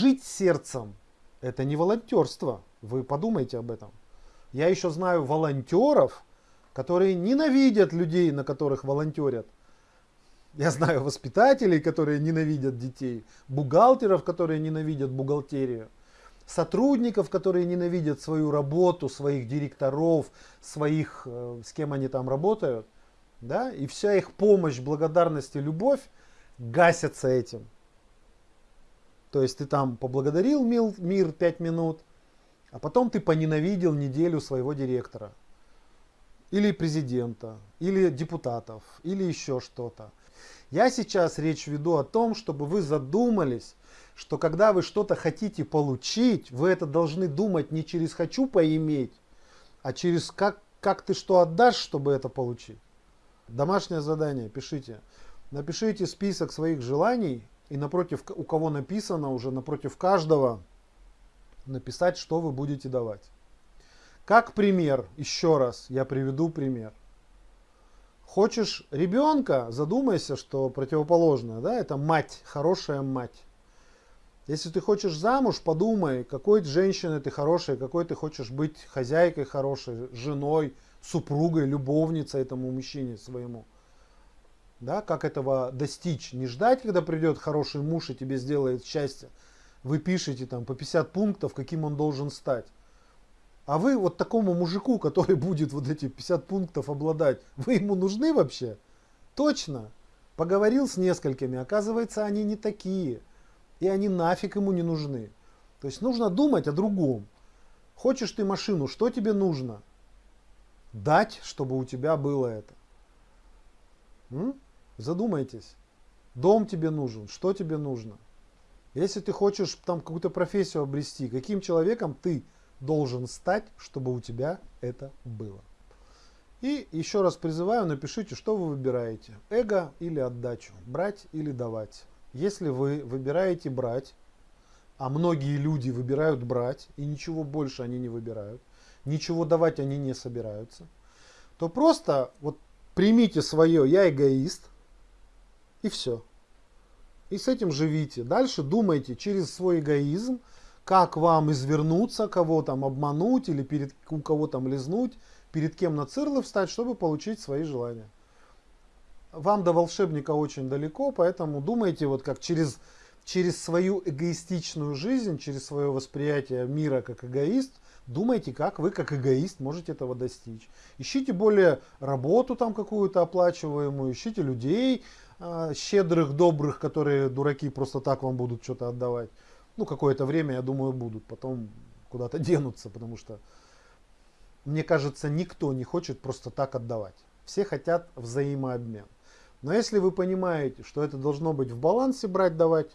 жить сердцем – это не волонтерство. Вы подумайте об этом. Я еще знаю волонтеров, которые ненавидят людей, на которых волонтерят. Я знаю воспитателей, которые ненавидят детей, бухгалтеров, которые ненавидят бухгалтерию, сотрудников, которые ненавидят свою работу, своих директоров, своих, э, с кем они там работают. Да? И вся их помощь, благодарность и любовь гасятся этим. То есть ты там поблагодарил мир, мир 5 минут, а потом ты поненавидел неделю своего директора. Или президента, или депутатов, или еще что-то. Я сейчас речь веду о том, чтобы вы задумались, что когда вы что-то хотите получить, вы это должны думать не через «хочу поиметь», а через как, как ты что отдашь, чтобы это получить. Домашнее задание, пишите. Напишите список своих желаний и напротив, у кого написано уже, напротив каждого написать, что вы будете давать. Как пример, еще раз я приведу пример. Хочешь ребенка, задумайся, что противоположное, да, это мать, хорошая мать. Если ты хочешь замуж, подумай, какой женщиной ты хорошая, какой ты хочешь быть хозяйкой хорошей, женой, супругой, любовницей этому мужчине своему. Да, как этого достичь? Не ждать, когда придет хороший муж и тебе сделает счастье. Вы пишете там по 50 пунктов, каким он должен стать. А вы вот такому мужику, который будет вот эти 50 пунктов обладать, вы ему нужны вообще? Точно. Поговорил с несколькими, оказывается, они не такие. И они нафиг ему не нужны. То есть нужно думать о другом. Хочешь ты машину, что тебе нужно? Дать, чтобы у тебя было это. М? Задумайтесь. Дом тебе нужен, что тебе нужно? Если ты хочешь там какую-то профессию обрести, каким человеком ты должен стать, чтобы у тебя это было. И еще раз призываю, напишите, что вы выбираете. Эго или отдачу, брать или давать. Если вы выбираете брать, а многие люди выбирают брать, и ничего больше они не выбирают, ничего давать они не собираются, то просто вот примите свое «я эгоист» и все. И с этим живите. Дальше думайте через свой эгоизм, как вам извернуться, кого там обмануть или перед у кого там лизнуть, перед кем на цирлы встать, чтобы получить свои желания. Вам до волшебника очень далеко, поэтому думайте вот как через, через свою эгоистичную жизнь, через свое восприятие мира как эгоист, думайте, как вы как эгоист можете этого достичь. Ищите более работу там какую-то оплачиваемую, ищите людей щедрых, добрых, которые дураки просто так вам будут что-то отдавать ну, какое-то время, я думаю, будут, потом куда-то денутся, потому что, мне кажется, никто не хочет просто так отдавать. Все хотят взаимообмен. Но если вы понимаете, что это должно быть в балансе брать-давать,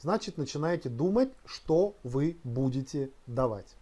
значит начинаете думать, что вы будете давать.